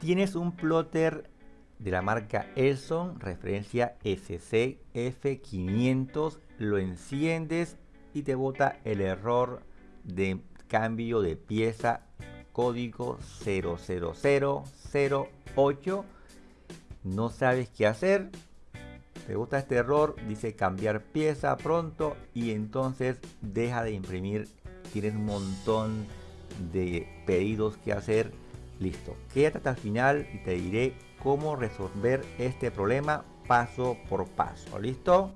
Tienes un plotter de la marca Elson, referencia SCF500, lo enciendes y te bota el error de cambio de pieza código 00008. No sabes qué hacer. Te gusta este error, dice cambiar pieza pronto y entonces deja de imprimir. Tienes un montón de pedidos que hacer Listo, quédate hasta el final y te diré cómo resolver este problema paso por paso. ¿Listo?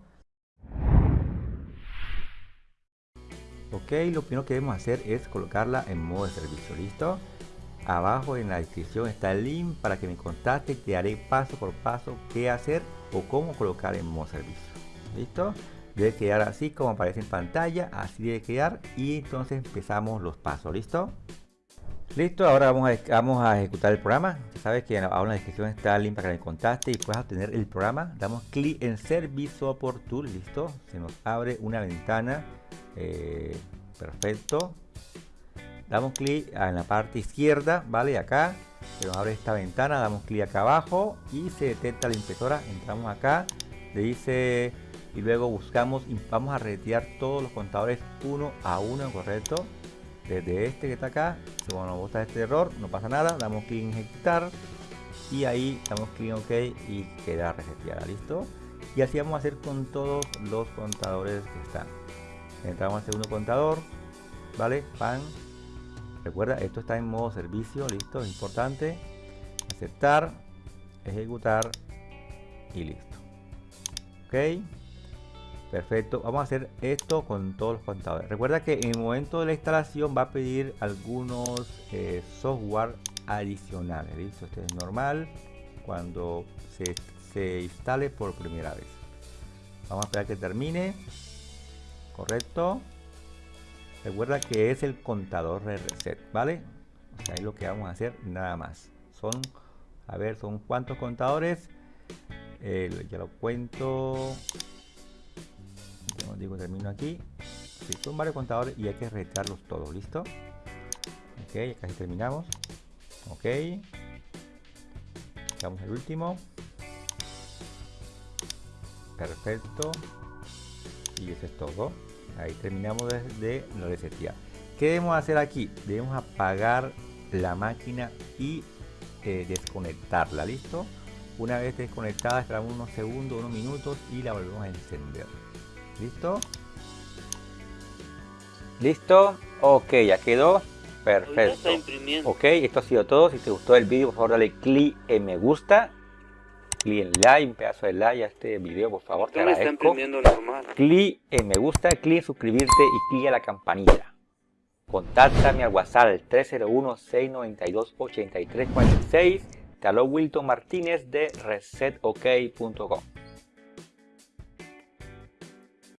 Ok, lo primero que debemos hacer es colocarla en modo de servicio. ¿Listo? Abajo en la descripción está el link para que me contacte. Te haré paso por paso qué hacer o cómo colocar en modo servicio. ¿Listo? Debe quedar así como aparece en pantalla. Así debe quedar. Y entonces empezamos los pasos. ¿Listo? Listo, ahora vamos a, vamos a ejecutar el programa. Sabes que en la descripción está el link para que me contacte y puedas obtener el programa. Damos clic en Service Support Tool, listo. Se nos abre una ventana. Eh, perfecto. Damos clic en la parte izquierda, ¿vale? Acá se nos abre esta ventana, damos clic acá abajo y se detecta la impresora. Entramos acá, le dice y luego buscamos y vamos a retirar todos los contadores uno a uno, correcto desde este que está acá. Nos gusta este error no pasa nada damos clic en ejecutar y ahí damos clic en ok y queda reseteada listo y así vamos a hacer con todos los contadores que están. Entramos al segundo contador vale pan. Recuerda esto está en modo servicio listo es importante. Aceptar ejecutar y listo. Ok Perfecto, vamos a hacer esto con todos los contadores. Recuerda que en el momento de la instalación va a pedir algunos eh, software adicionales. ¿listo? Este es normal cuando se, se instale por primera vez. Vamos a esperar que termine. Correcto. Recuerda que es el contador de reset, ¿vale? O sea, es lo que vamos a hacer nada más. Son, a ver, son cuántos contadores. Eh, ya lo cuento digo termino aquí. Son varios contadores y hay que retarlos todos listo ok casi terminamos. Ok. Damos el último. Perfecto. Y eso es todo. Ahí terminamos de, la resetear ¿qué debemos hacer aquí? debemos apagar la máquina y eh, desconectarla listo una vez desconectada esperamos unos segundos unos minutos y la volvemos a encender ¿Listo? ¿Listo? Ok, ya quedó. Perfecto. Ok, esto ha sido todo. Si te gustó el vídeo, por favor dale clic en me gusta. Clic en like, un pedazo de like a este video, por favor. Te agradezco. Clic en me gusta, clic en suscribirte y clic a la campanilla. Contáctame al WhatsApp 301-692-8346. Te habló Wilton Martínez de resetok.com.